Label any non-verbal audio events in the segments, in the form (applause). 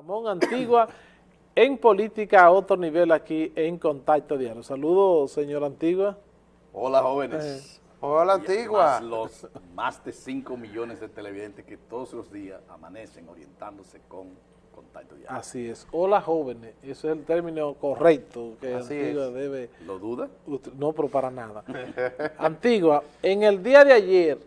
Ramón Antigua (coughs) en política a otro nivel aquí en Contacto Diario. Saludos, señor Antigua. Hola, jóvenes. Eh, hola, Antigua. los más de 5 millones de televidentes que todos los días amanecen orientándose con Contacto Diario. Así es. Hola, jóvenes. Ese es el término correcto que Así Antigua es. debe... ¿Lo duda? No, pero para nada. (laughs) Antigua, en el día de ayer,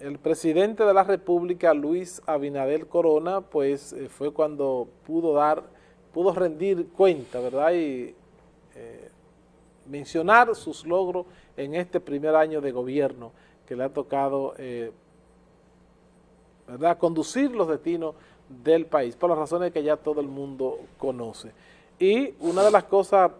el presidente de la República, Luis Abinader Corona, pues eh, fue cuando pudo dar, pudo rendir cuenta, ¿verdad? Y eh, mencionar sus logros en este primer año de gobierno que le ha tocado, eh, ¿verdad?, conducir los destinos del país, por las razones que ya todo el mundo conoce. Y una de las cosas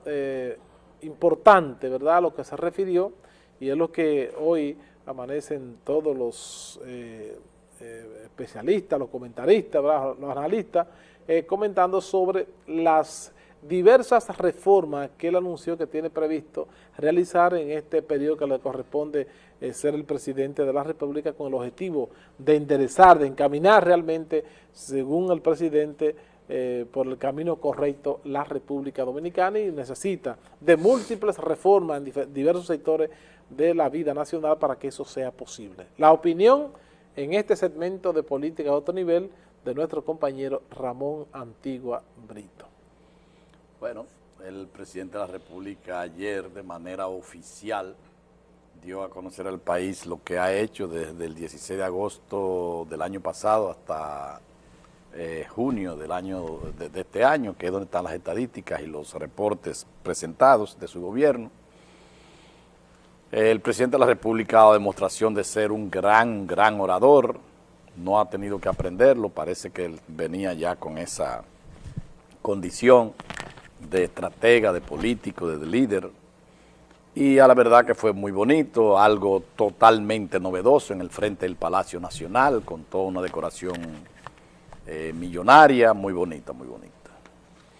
importantes, ¿verdad?, a lo que se refirió, y es lo que hoy amanecen todos los eh, eh, especialistas, los comentaristas, los analistas, eh, comentando sobre las diversas reformas que él anunció que tiene previsto realizar en este periodo que le corresponde ser el presidente de la República con el objetivo de enderezar, de encaminar realmente, según el presidente, por el camino correcto la República Dominicana y necesita de múltiples reformas en diversos sectores de la vida nacional para que eso sea posible. La opinión en este segmento de política a otro nivel de nuestro compañero Ramón Antigua Brito. Bueno, el presidente de la República ayer de manera oficial dio a conocer al país lo que ha hecho desde el 16 de agosto del año pasado hasta eh, junio del año de, de este año, que es donde están las estadísticas y los reportes presentados de su gobierno. El presidente de la República ha dado demostración de ser un gran, gran orador, no ha tenido que aprenderlo, parece que él venía ya con esa condición de estratega, de político, de líder, y a la verdad que fue muy bonito, algo totalmente novedoso en el frente del Palacio Nacional, con toda una decoración eh, millonaria, muy bonita, muy bonita.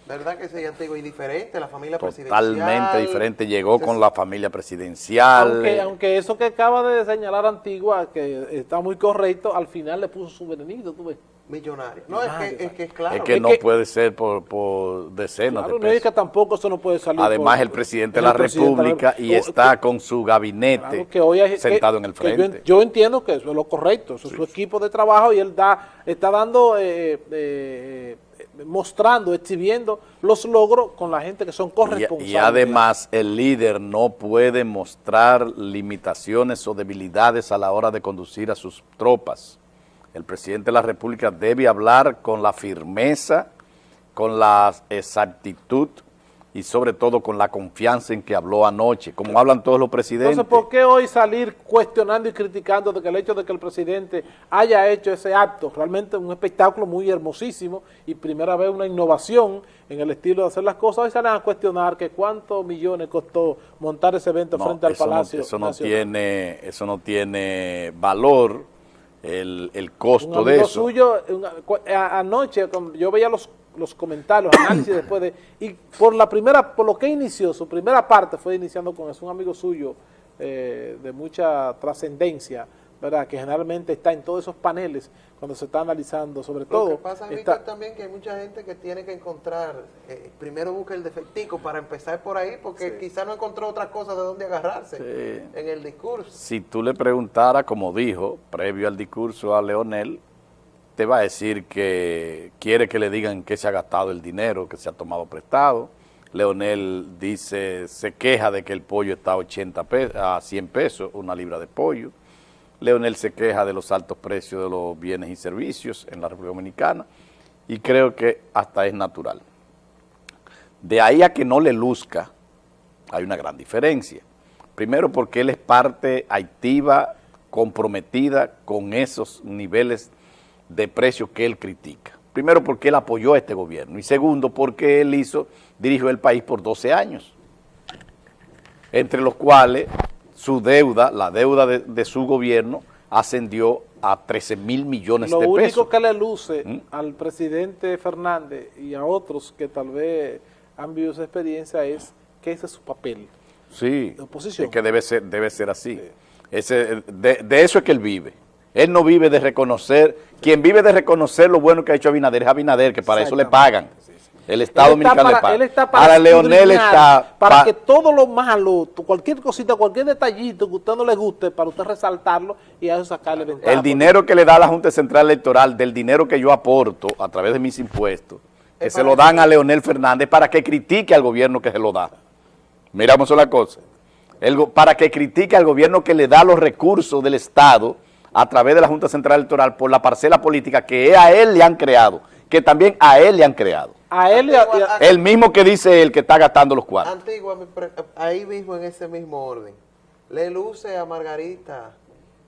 ¿Verdad que ese antiguo y diferente? La familia presidencial. Totalmente diferente, llegó con la familia presidencial. Aunque, eh, aunque eso que acaba de señalar Antigua, que está muy correcto, al final le puso su venenito, tú ves. Millonario. No, es que, es que es claro. es que es no que- puede ser por, por decenas Claro, de no es pesos. que tampoco eso no puede salir. Además, por- el presidente de la República y o- está con su gabinete Claro que hoy hay- sentado que- en el yo frente. Yo, entiendo que eso es lo correcto, eso es su equipo de trabajo y él da, está dando, eh, eh, eh, mostrando, exhibiendo los logros con la gente que son Y, corresponsables. y además el líder no puede mostrar limitaciones o debilidades a la hora de conducir a sus tropas. El presidente de la República debe hablar con la firmeza, con la exactitud y sobre todo con la confianza en que habló anoche, como hablan todos los presidentes. Entonces, ¿por qué hoy salir cuestionando y criticando de que el hecho de que el presidente haya hecho ese acto, realmente un espectáculo muy hermosísimo y primera vez una innovación en el estilo de hacer las cosas, hoy salen a cuestionar que cuántos millones costó montar ese evento No, frente al eso no- Palacio eso no Nacional? tiene, eso no tiene valor, el, el Un costo amigo de eso. suyo, un- cu- a- anoche yo veía los, los comentarios, análisis después de, y por la primera, por lo que inició, su primera parte fue iniciando con eso, un amigo suyo eh, de mucha trascendencia, ¿verdad? Que generalmente está en todos esos paneles cuando se está analizando, sobre Lo todo. que pasa, está- Víctor, también que hay mucha gente que tiene que encontrar, eh, primero busca el defectico para empezar por ahí, porque quizá no encontró otras cosas de dónde agarrarse Sí. en el discurso. Si tú le preguntaras, como dijo, previo al discurso a Leonel, te va a decir que quiere que le digan que se ha gastado el dinero, que se ha tomado prestado. Leonel dice, se queja de que el pollo está a, 80 pe- a 100 pesos, una libra de pollo. Leonel se queja de los altos precios de los bienes y servicios en la República Dominicana y creo que hasta es natural. De ahí a que no le luzca, hay una gran diferencia. Primero porque él es parte activa, comprometida con esos niveles de precios que él critica. Primero porque él apoyó a este gobierno y segundo porque él hizo, dirigió el país por 12 años, entre los cuales su deuda, la deuda de, de su gobierno, ascendió a 13 mil millones Lo de único pesos. que le luce ¿Mm? al presidente Fernández y a otros que tal vez han vivido esa experiencia es que ese es su papel. Sí, de oposición. es que debe ser, debe ser así. Ese, de, de eso es que él vive. Él no vive de reconocer, quien vive de reconocer lo bueno que ha hecho Abinader es Abinader, que para eso le pagan. El Estado Dominicano le paga. Él está para Leonel está... Para pa- que todo lo malo, cualquier cosita, cualquier detallito que a usted no le guste, para usted resaltarlo y a eso sacarle ventaja. El dinero que le da la Junta Central Electoral, del dinero que yo aporto a través de mis impuestos, que se lo dan a Leonel Fernández para que critique al gobierno que se lo da. Miramos una cosa. El para que critique al gobierno que le da los recursos del Estado a través de la Junta Central Electoral por la parcela política que a él le han creado, que también a él le han creado. A él y a- y a- El mismo que dice el que está gastando los cuartos. Antigua, ahí mismo en ese mismo orden, le luce a Margarita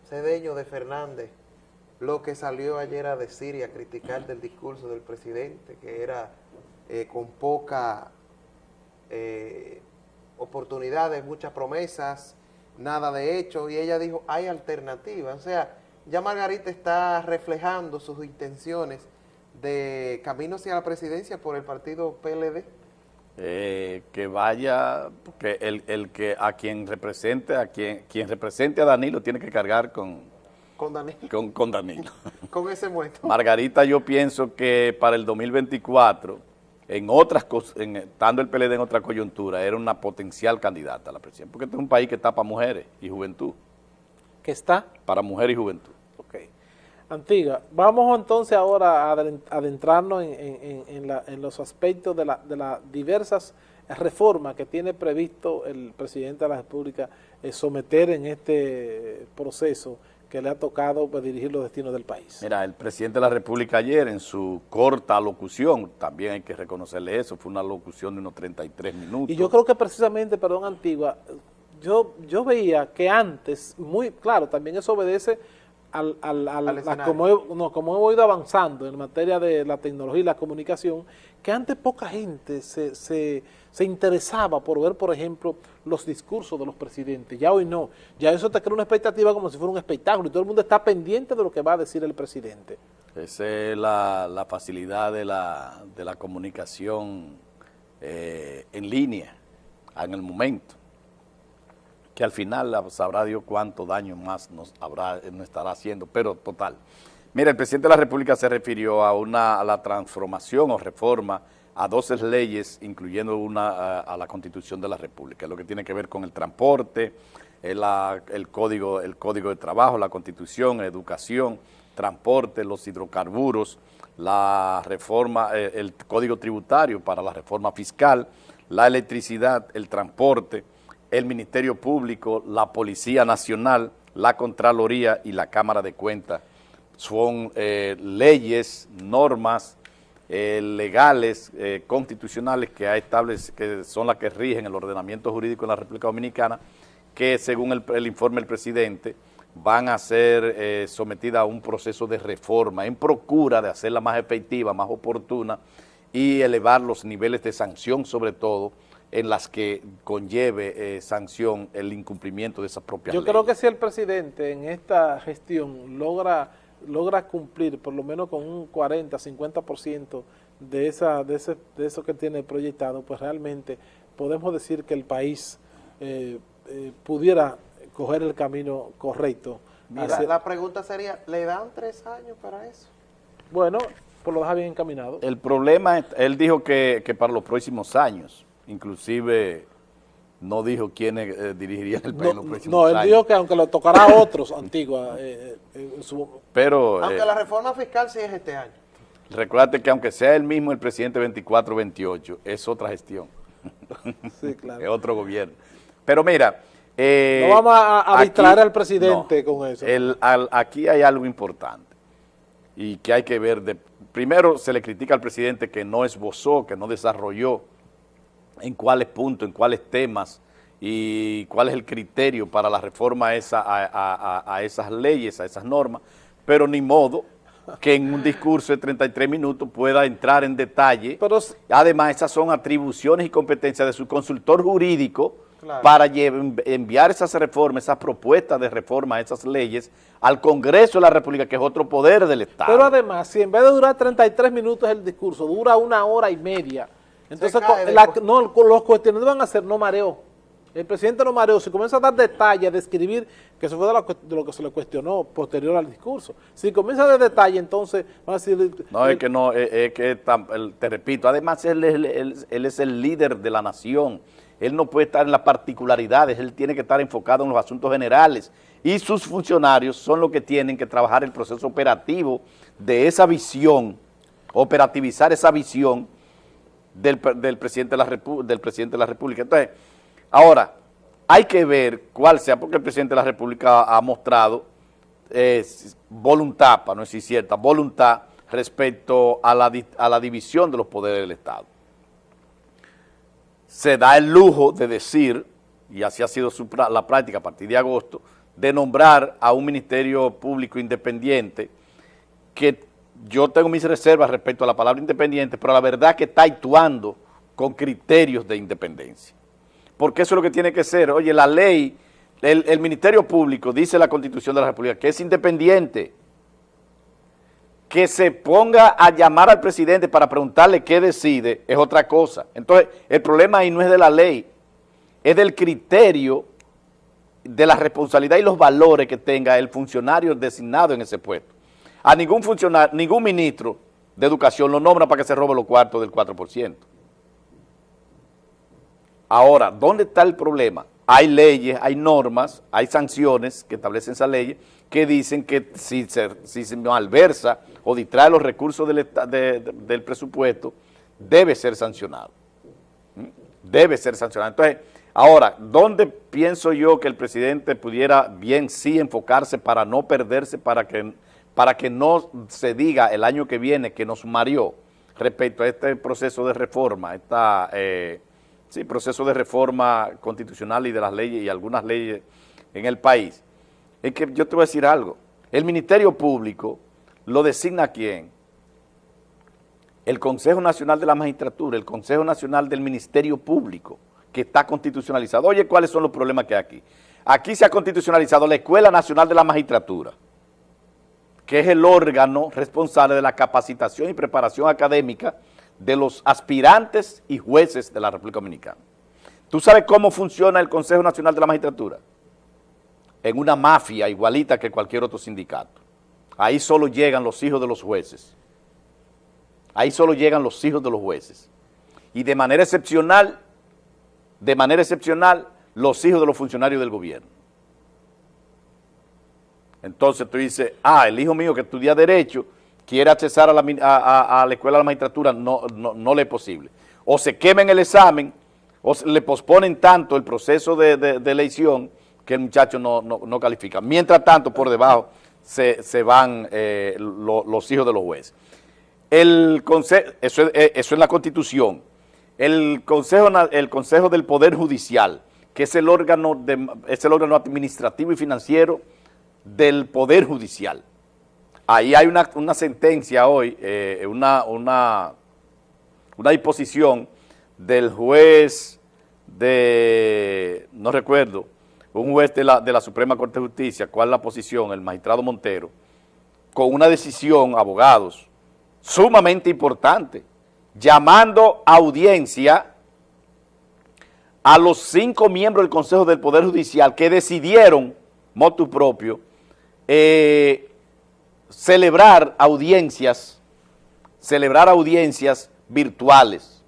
Cedeño de Fernández lo que salió ayer a decir y a criticar del discurso del presidente, que era eh, con poca eh, oportunidades, muchas promesas, nada de hecho, y ella dijo, hay alternativas. O sea, ya Margarita está reflejando sus intenciones de camino hacia la presidencia por el partido PLD. Eh, que vaya, que el, el que a quien represente, a quien, quien represente a Danilo tiene que cargar con, Con Danilo. con, con Danilo. Con ese muerto. Margarita, yo pienso que para el 2024, en otras cos- en, estando el PLD en otra coyuntura, era una potencial candidata a la presidencia, porque este es un país que está para mujeres y juventud, que está. para mujeres y juventud. Ok. Antigua, vamos entonces ahora a adentrarnos en, en- en- en la- en los aspectos de, la- de las diversas reformas que tiene previsto el presidente de la República eh, someter en este proceso que le ha tocado pues, dirigir los destinos del país. Mira, el presidente de la República ayer en su corta locución, también hay que reconocerle eso, fue una locución de unos 33 minutos. Y yo creo que precisamente, perdón, Antigua, yo, yo veía que antes, muy claro, también eso obedece al, al- al- Al a como, he- no, como hemos ido avanzando en materia de la tecnología y la comunicación, que antes poca gente se, se, se interesaba por ver, por ejemplo, los discursos de los presidentes. Ya hoy no. Ya eso te crea una expectativa como si fuera un espectáculo y todo el mundo está pendiente de lo que va a decir el presidente. Esa es la, facilidad de la, de la comunicación eh, en línea, en el momento, que al final sabrá Dios cuánto daño más nos, habrá, nos estará haciendo, pero total. Mira, el presidente de la República se refirió a, una, a la transformación o reforma a 12 leyes, incluyendo una a, la Constitución de la República, lo que tiene que ver con el transporte, el, el código, el código de trabajo, la Constitución, educación, transporte, los hidrocarburos, la reforma, eh, el código tributario para la reforma fiscal, la electricidad, el transporte, el Ministerio Público, la Policía Nacional, la Contraloría y la Cámara de Cuentas. Son eh, leyes, normas eh, legales, eh, constitucionales que, ha que son las que rigen el ordenamiento jurídico en la República Dominicana, que según el, el informe del presidente van a ser eh, sometidas a un proceso de reforma en procura de hacerla más efectiva, más oportuna y elevar los niveles de sanción sobre todo en las que conlleve eh, sanción el incumplimiento de esas propias Yo leyes. creo que si el presidente en esta gestión logra logra cumplir por lo menos con un 40, 50% de esa de ese de eso que tiene proyectado, pues realmente podemos decir que el país eh, eh, pudiera coger el camino correcto. La, hacia- la pregunta sería, ¿le dan tres años para eso? bueno, por lo deja bien encaminado. El problema, es- él dijo que, que para los próximos años, inclusive no dijo quiénes eh, dirigirían el país en los No, próximos no, él años. dijo que aunque lo tocará a otros, (laughs) Antigua, eh, eh, en su- Pero Aunque eh, la reforma fiscal sí es este año. recuérdate que aunque sea el mismo el presidente 24-28, es otra gestión, (laughs) sí, es claro. otro gobierno. Pero mira... eh, No vamos a- a aquí- distraer al presidente con eso. el- al- aquí hay algo importante y que hay que ver. De, primero se le critica al presidente que no esbozó, que no desarrolló en cuáles puntos, en cuáles temas y cuál es el criterio para la reforma a, esa, a, a- a- a esas leyes, a esas normas, pero ni modo que en un discurso de 33 minutos pueda entrar en detalle. Pero Además, esas son atribuciones y competencias de su consultor jurídico Claro. para enviar esas reformas, esas propuestas de reforma, esas leyes al Congreso de la República, que es otro poder del Estado. Pero además, si en vez de durar 33 minutos el discurso, dura una hora y media, entonces la- no, los cuestiones van a ser no mareo. El presidente no mareó, si comienza a dar detalles, a describir, que eso fue de lo, que- de lo que se le cuestionó posterior al discurso. Si comienza a dar detalles, entonces van a decir... No, el- es que no, es, es que te repito, además él, él- él es el líder de la nación, él no puede estar en las particularidades, él tiene que estar enfocado en los asuntos generales y sus funcionarios son los que tienen que trabajar el proceso operativo de esa visión, operativizar esa visión del, pre- del presidente de la del presidente de la República. Entonces, ahora, hay que ver cuál sea, porque el presidente de la República ha, mostrado eh, voluntad, para no decir cierta, voluntad respecto a la, a la división de los poderes del Estado. Se da el lujo de decir, y así ha sido la práctica a partir de agosto, de nombrar a un ministerio público independiente que yo tengo mis reservas respecto a la palabra independiente, pero la verdad que está actuando con criterios de independencia. Porque eso es lo que tiene que ser. Oye, la ley, el, el Ministerio Público, dice la Constitución de la República, que es independiente. Que se ponga a llamar al presidente para preguntarle qué decide es otra cosa. Entonces, el problema ahí no es de la ley, es del criterio de la responsabilidad y los valores que tenga el funcionario designado en ese puesto. A ningún funcionario, ningún ministro de educación lo nombra para que se robe los cuartos del 4%. Ahora, ¿dónde está el problema? Hay leyes, hay normas, hay sanciones que establecen esas leyes que dicen que si se, malversa o distrae los recursos del, del presupuesto, debe ser sancionado. ¿Mm? Debe ser sancionado. Entonces, ahora, ¿dónde pienso yo que el presidente pudiera bien sí enfocarse para no perderse, para que, para que no se diga el año que viene que nos mareó respecto a este proceso de reforma, esta, sí, proceso de reforma constitucional y de las leyes y algunas leyes en el país? Es que yo te voy a decir algo. El Ministerio Público lo designa quién? el Consejo Nacional de la Magistratura, el Consejo Nacional del Ministerio Público, que está constitucionalizado. Oye, ¿cuáles son los problemas que hay aquí? Aquí se ha constitucionalizado la Escuela Nacional de la Magistratura, que es el órgano responsable de la capacitación y preparación académica de los aspirantes y jueces de la República Dominicana. ¿Tú sabes cómo funciona el Consejo Nacional de la Magistratura? En una mafia igualita que cualquier otro sindicato. Ahí solo llegan los hijos de los jueces. Ahí solo llegan los hijos de los jueces. Y de manera excepcional, de manera excepcional, los hijos de los funcionarios del gobierno. Entonces tú dices, ah, el hijo mío que estudia Derecho quiere accesar a la, a- la Escuela de la Magistratura, no, no, no le es posible. O se quemen el examen, o le posponen tanto el proceso de, de- elección que el muchacho no, no- califica. Mientras tanto, por debajo se, se van eh, lo- los hijos de los jueces. El eso, es- eh, eso es la Constitución. El consejo, el consejo del Poder Judicial, que es el órgano, de- es el órgano administrativo y financiero del Poder Judicial. Ahí hay una, una sentencia hoy, eh, una, una, una disposición del juez de, no recuerdo, un juez de la, de la Suprema Corte de Justicia, cuál es la posición, el magistrado Montero, con una decisión, abogados, sumamente importante, llamando a audiencia a los cinco miembros del Consejo del Poder Judicial que decidieron, motu propio, eh, celebrar audiencias, celebrar audiencias virtuales.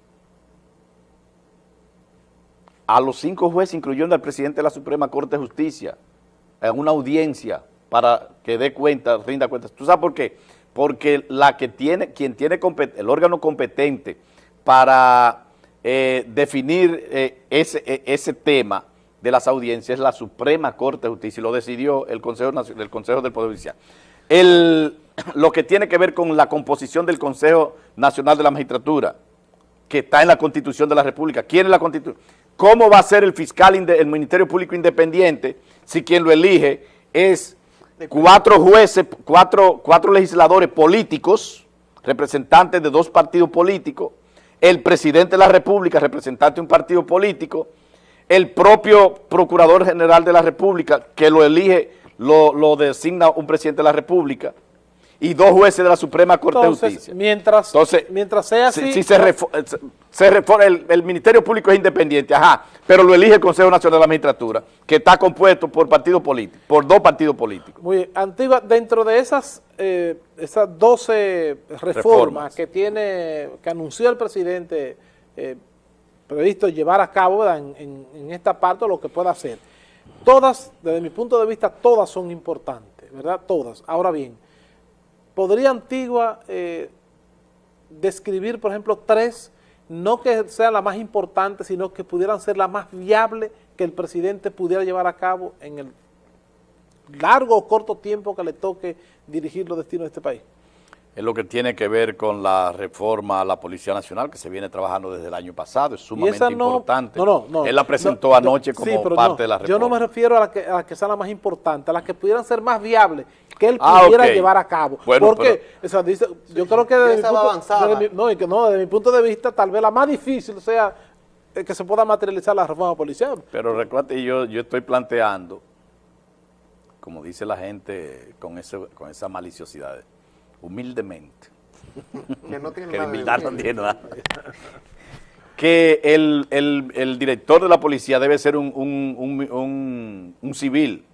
A los cinco jueces, incluyendo al presidente de la Suprema Corte de Justicia, en una audiencia para que dé cuenta, rinda cuentas. ¿Tú sabes por qué? Porque la que tiene, quien tiene el órgano competente para eh, definir eh, eh, ese tema de las audiencias es la Suprema Corte de Justicia y lo decidió el Consejo, el Consejo del Poder Judicial. El, (clears throat) lo que tiene que ver con la composición del Consejo Nacional de la Magistratura, que está en la Constitución de la República. ¿Quién es la Constitución? ¿Cómo va a ser el fiscal, el Ministerio Público Independiente si quien lo elige es cuatro jueces, cuatro, cuatro legisladores políticos, representantes de dos partidos políticos, el presidente de la República, representante de un partido político, el propio Procurador General de la República, que lo elige, lo, lo designa un presidente de la República, y dos jueces de la Suprema Corte Entonces, de Justicia. mientras, Entonces, mientras sea así... si se, eh, se- se refo- el, el Ministerio Público es independiente, ajá, pero lo elige el Consejo Nacional de la Magistratura, que está compuesto por partidos políticos, por dos partidos políticos. Muy bien. Antigua, dentro de esas, eh, esas 12 reformas, Reformas. que tiene, que anunció el presidente eh, previsto llevar a cabo en esta parte lo que pueda hacer, todas, desde mi punto de vista, todas son importantes, ¿verdad? Todas. Ahora bien, ¿podría Antigua eh, describir, por ejemplo, tres, no que sean las más importantes, sino que pudieran ser las más viables que el presidente pudiera llevar a cabo en el largo o corto tiempo que le toque dirigir los destinos de este país. Es lo que tiene que ver con la reforma a la Policía Nacional, que se viene trabajando desde el año pasado, es sumamente no- importante. No, no, no. Él la presentó No, anoche sí, como pero parte no, de la reforma. Yo no me refiero a las que, a las que sean las más importantes, a las que pudieran ser más viables, que él Ah, pudiera llevar a cabo. Bueno, Porque, o sea, dice, yo creo que desde mi, esa va punto, avanzada. desde mi- no, y que no, desde mi punto de vista, tal vez la más difícil sea eh, que se pueda materializar la reforma policial. Pero recuerde, yo, yo estoy planteando, como dice la gente con, ese, con esa maliciosidad, humildemente, (laughs) Que no tiene que nada humildad no tiene nada, que el, el- el director de la policía debe ser un, un- un- un- un civil,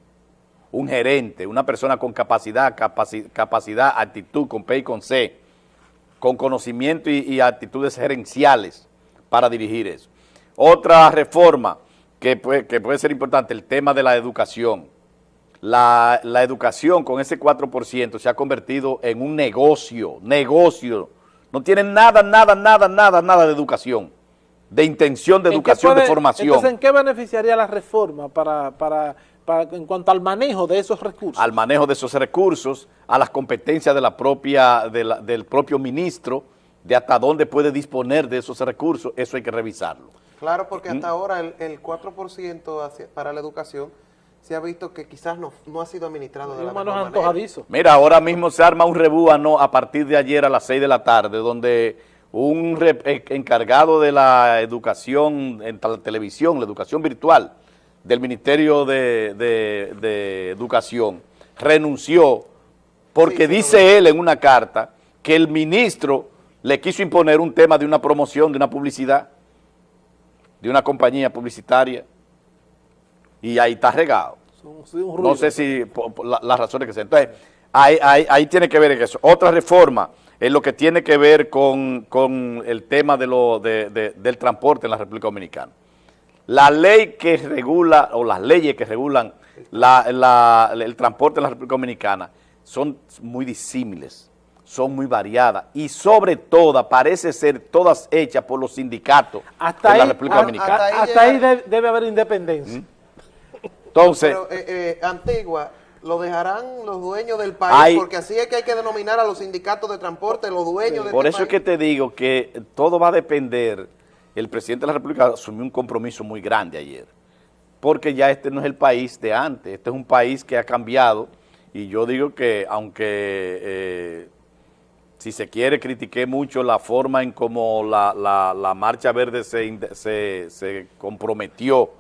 un gerente, una persona con capacidad, capaci- capacidad, actitud, con P y con C, con conocimiento y, y actitudes gerenciales para dirigir eso. Otra reforma que puede, que puede ser importante, el tema de la educación. La, la educación con ese 4% se ha convertido en un negocio, negocio. No tienen nada, nada, nada, nada, nada de educación, de intención de ¿En qué educación, de formación. Entonces, ¿en qué beneficiaría la reforma para, para, para, en cuanto al manejo de esos recursos? al manejo de esos recursos, a las competencias de la propia, de la- del propio ministro, de hasta dónde puede disponer de esos recursos, eso hay que revisarlo. Claro, porque Mm. hasta ahora el, el 4% hacia- para la educación se ha visto que quizás no, no ha sido administrado de la mejor manera. Mira, ahora mismo se arma un rebúano a partir de ayer a las 6 de la tarde, donde un re- eh, encargado de la educación en la televisión, la educación virtual del Ministerio de, de- de Educación, renunció porque Sí, sí, dice él en una carta que el ministro le quiso imponer un tema de una promoción, de una publicidad, de una compañía publicitaria, y ahí está regado. No sé si por- por la- las razones que se... Entonces, ahí, ahí- ahí tiene que ver en eso. Otra reforma es lo que tiene que ver con, con el tema de lo, de- de- del transporte en la República Dominicana. La ley que regula, o las leyes que regulan la- la- el transporte en la República Dominicana son muy disímiles, son muy variadas y sobre todo parece ser todas hechas por los sindicatos Hasta de ahí, la República a- Dominicana. hasta ahí hasta debe haber independencia. ¿Mm? Entonces, Pero eh, eh, Antigua, lo dejarán los dueños del país, Hay- porque así es que hay que denominar a los sindicatos de transporte, los dueños de Por este eso es que te digo que todo va a depender, el presidente de la República asumió un compromiso muy grande ayer, porque ya este no es el país de antes, este es un país que ha cambiado y yo digo que aunque eh, si se quiere critiqué mucho la forma en cómo la, la- la Marcha Verde se, se, se comprometió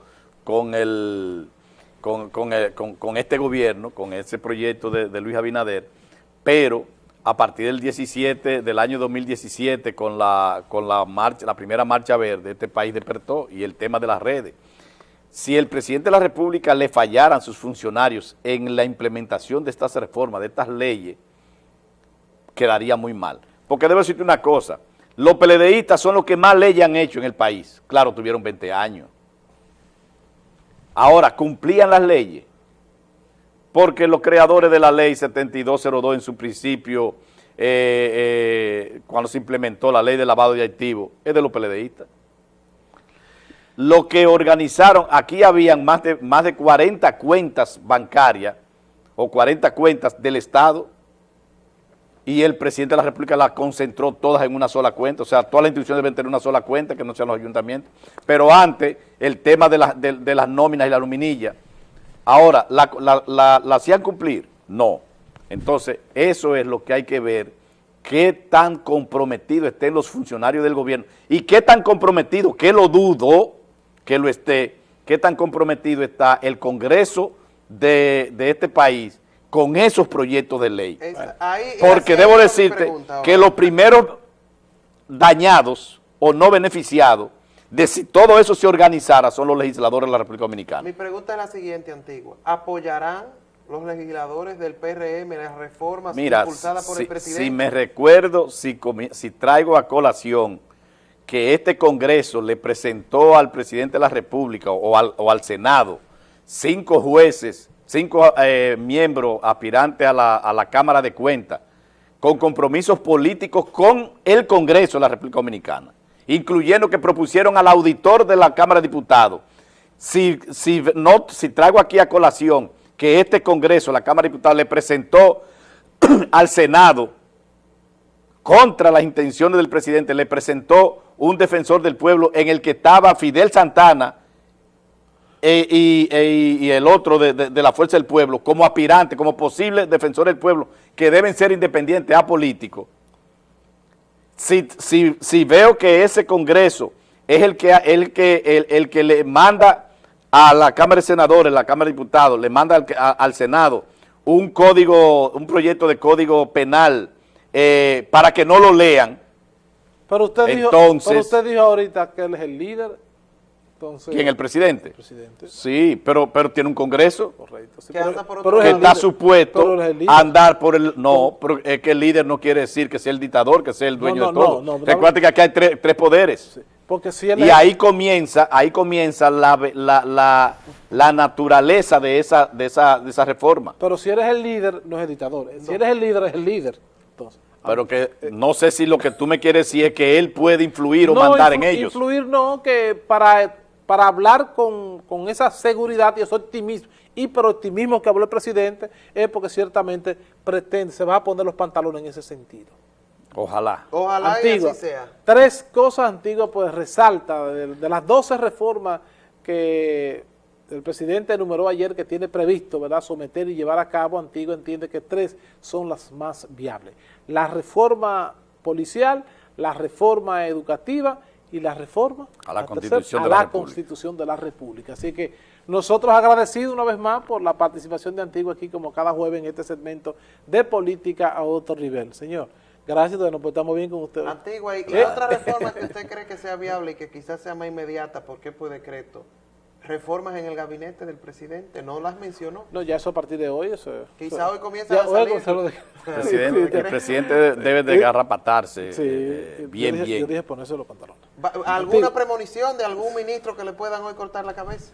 con el con, este gobierno, con ese proyecto de, de Luis Abinader, pero a partir del 17, del año 2017, con la, con la marcha, la primera marcha verde, este país despertó y el tema de las redes. Si el presidente de la República le fallaran sus funcionarios en la implementación de estas reformas, de estas leyes, quedaría muy mal. Porque debo decirte una cosa, los PLDistas son los que más leyes han hecho en el país. Claro, tuvieron 20 años. Ahora, cumplían las leyes, porque los creadores de la ley 7202 en su principio, eh, eh, cuando se implementó la ley de lavado de activos, es de los PLDistas. Lo que organizaron, aquí habían más de, más de 40 cuentas bancarias o 40 cuentas del Estado y el presidente de la República las concentró todas en una sola cuenta, o sea, todas las instituciones deben tener una sola cuenta, que no sean los ayuntamientos, pero antes el tema de, las- de- las nóminas y la luminilla, ahora, ¿la, hacían cumplir? No. Entonces, eso es lo que hay que ver, qué tan comprometidos estén los funcionarios del gobierno y qué tan comprometido, que lo dudo que lo esté, qué tan comprometido está el Congreso de este país con esos proyectos de ley. Esa- ahí- Porque debo decirte pregunta que los primeros dañados o no beneficiados de si todo eso se organizara son los legisladores de la República Dominicana. Mi pregunta es la siguiente, Antigua. ¿Apoyarán los legisladores del PRM las reformas Mira, impulsadas por si, el presidente? si me recuerdo, si, traigo a colación que este Congreso le presentó al presidente de la República o al, o al Senado cinco jueces, cinco eh, miembros aspirantes a la, a la Cámara de Cuentas con compromisos políticos con el Congreso de la República Dominicana, incluyendo que propusieron al auditor de la Cámara de Diputados. Si, si, no, si traigo aquí a colación que este Congreso, la Cámara de Diputados, le presentó (clears throat) al Senado contra las intenciones del presidente, le presentó un defensor del pueblo en el que estaba Fidel Santana e- y, e- y el otro de, de- de la Fuerza del Pueblo como aspirante, como posible defensor del pueblo, que deben ser independientes, apolíticos. Si, si, si veo que ese Congreso es el que, el, que, el, el que le manda a la Cámara de Senadores, la Cámara de Diputados, le manda al, a- al Senado un código, un proyecto de código penal eh, para que no lo lean, Pero usted, dijo, pero usted dijo ahorita que él es el líder. Entonces, ¿quién? El presidente. presidente. Sí, pero, pero tiene un Congreso Correcto. Sí, Que pero- anda por otro que el está líder. supuesto el a andar por el... No, pero es que el líder no quiere decir que sea el dictador, que sea el dueño no, de no, todo. no, no, Recuerda que aquí hay tres, tres poderes. Porque si él Y es- ahí comienza, ahí comienza la, la, la, la naturaleza de esa, de, esa, de esa reforma. Pero si eres el líder, no es el dictador. Si eres el líder, es el líder. Entonces, Pero que no sé si lo que tú me quieres decir es que él puede influir o no, mandar influ- en ellos. Influir no, que para, para hablar con, con esa seguridad y ese optimismo, hiperoptimismo que habló el presidente, es porque ciertamente pretende, se va a poner los pantalones en ese sentido. Ojalá. Ojalá y Antigua. así sea. Tres cosas antiguas, pues resalta de, de las 12 reformas que el presidente enumeró ayer que tiene previsto, ¿verdad?, someter y llevar a cabo, Antigua entiende que tres son las más viables. La reforma policial, la reforma educativa y la reforma A la tercera, Constitución de a la la República. Constitución de la República. Así que nosotros agradecidos una vez más por la participación de Antigua aquí como cada jueves en este segmento de política a otro nivel. Señor, gracias, nos portamos bien con usted. Antigua, ¿y Eh. otra reforma que usted cree que sea viable y que quizás sea más inmediata porque por decreto? Reformas en el gabinete del presidente, ¿no las mencionó? No, ya eso a partir de hoy. Eso, Quizá eso- hoy comienzan ya a salir. comienza de- El presidente, el presidente debe de garrapatarse Sí, eh, yo bien, dije- bien. Yo dije ponerse los pantalones. Va- ¿Alguna premonición de algún ministro que le puedan hoy cortar la cabeza?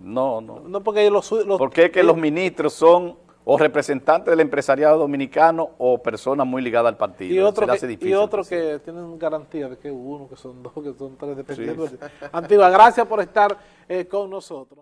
No, no. No porque los... los Porque es que los ministros son o representantes del empresariado dominicano o personas muy ligadas al partido. y otro, que, y difícil, otro pues. que tienen garantía de que uno, que son dos, que son tres, dependiendo. Antigua, gracias por estar eh, con nosotros.